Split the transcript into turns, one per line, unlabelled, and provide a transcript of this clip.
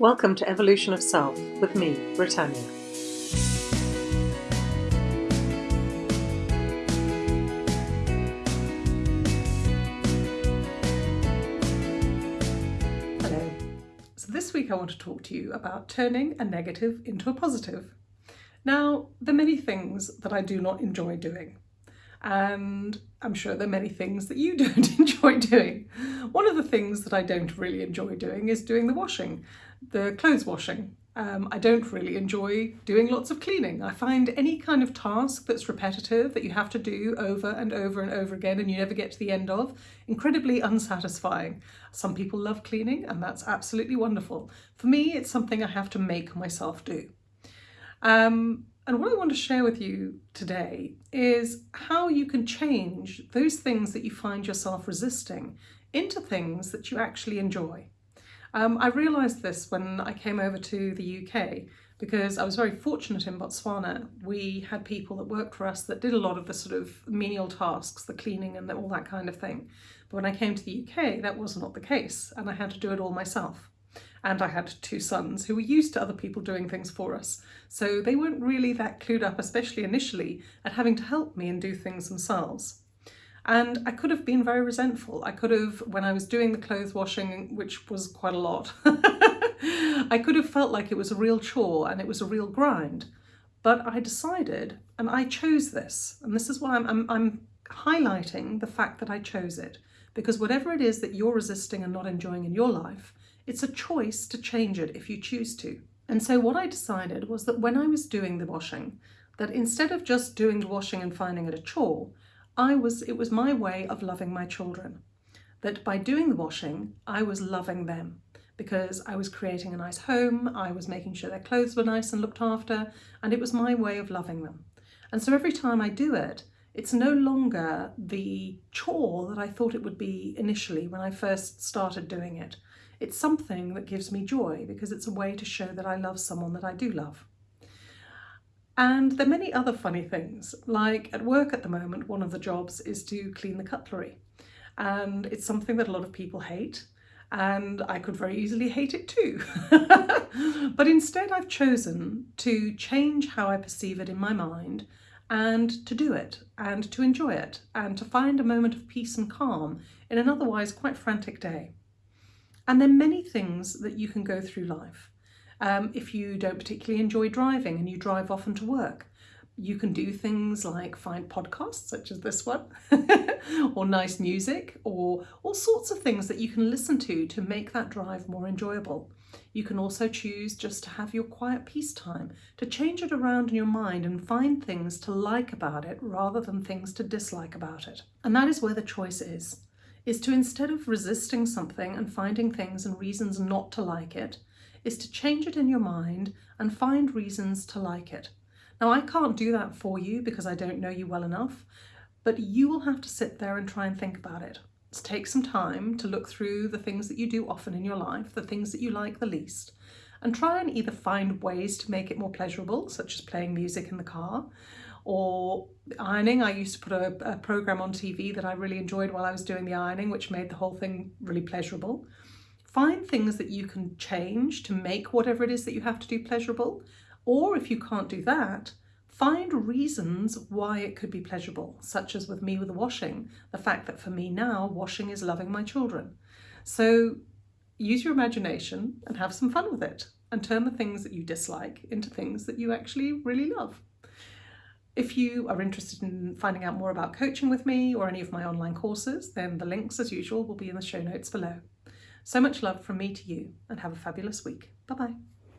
Welcome to Evolution of Self with me, Britannia.
Hello. So this week I want to talk to you about turning a negative into a positive. Now, there are many things that I do not enjoy doing and I'm sure there are many things that you don't enjoy doing. One of the things that I don't really enjoy doing is doing the washing, the clothes washing. Um, I don't really enjoy doing lots of cleaning. I find any kind of task that's repetitive, that you have to do over and over and over again and you never get to the end of, incredibly unsatisfying. Some people love cleaning and that's absolutely wonderful. For me, it's something I have to make myself do. Um, and what I want to share with you today is how you can change those things that you find yourself resisting into things that you actually enjoy. Um, I realised this when I came over to the UK because I was very fortunate in Botswana. We had people that worked for us that did a lot of the sort of menial tasks, the cleaning and all that kind of thing. But when I came to the UK, that was not the case and I had to do it all myself and I had two sons who were used to other people doing things for us. So they weren't really that clued up, especially initially, at having to help me and do things themselves. And I could have been very resentful. I could have, when I was doing the clothes washing, which was quite a lot, I could have felt like it was a real chore and it was a real grind. But I decided, and I chose this, and this is why I'm, I'm, I'm highlighting the fact that I chose it, because whatever it is that you're resisting and not enjoying in your life, it's a choice to change it if you choose to. And so what I decided was that when I was doing the washing, that instead of just doing the washing and finding it a chore, I was it was my way of loving my children. That by doing the washing, I was loving them because I was creating a nice home, I was making sure their clothes were nice and looked after, and it was my way of loving them. And so every time I do it, it's no longer the chore that I thought it would be initially when I first started doing it. It's something that gives me joy because it's a way to show that I love someone that I do love. And there are many other funny things, like at work at the moment, one of the jobs is to clean the cutlery. And it's something that a lot of people hate, and I could very easily hate it too. but instead I've chosen to change how I perceive it in my mind and to do it and to enjoy it and to find a moment of peace and calm in an otherwise quite frantic day. And there are many things that you can go through life. Um, if you don't particularly enjoy driving and you drive often to work, you can do things like find podcasts such as this one or nice music or all sorts of things that you can listen to to make that drive more enjoyable. You can also choose just to have your quiet peace time, to change it around in your mind and find things to like about it rather than things to dislike about it. And that is where the choice is is to instead of resisting something and finding things and reasons not to like it, is to change it in your mind and find reasons to like it. Now I can't do that for you because I don't know you well enough, but you will have to sit there and try and think about it. Take some time to look through the things that you do often in your life, the things that you like the least, and try and either find ways to make it more pleasurable, such as playing music in the car, or ironing. I used to put a, a, program on TV that I really enjoyed while I was doing the ironing, which made the whole thing really pleasurable. Find things that you can change to make whatever it is that you have to do pleasurable. Or if you can't do that, find reasons why it could be pleasurable, such as with me with the washing, the fact that for me now, washing is loving my children. So use your imagination and have some fun with it and turn the things that you dislike into things that you actually really love. If you are interested in finding out more about coaching with me or any of my online courses, then the links as usual will be in the show notes below. So much love from me to you and have a fabulous week. Bye bye.